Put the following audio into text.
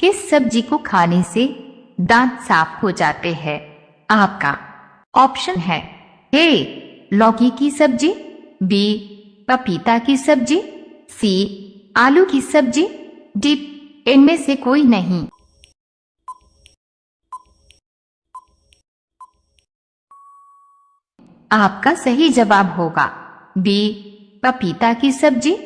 किस सब्ज़ी को खाने से दांत साफ़ हो जाते हैं। आपका ऑप्शन है ए, लौकी की सब्ज़ी, बी, पपीता की सब्ज़ी, सी, आलू की सब्ज़ी। डी इनमें से कोई नहीं। आपका सही जवाब होगा बी, पपीता की सब्ज़ी।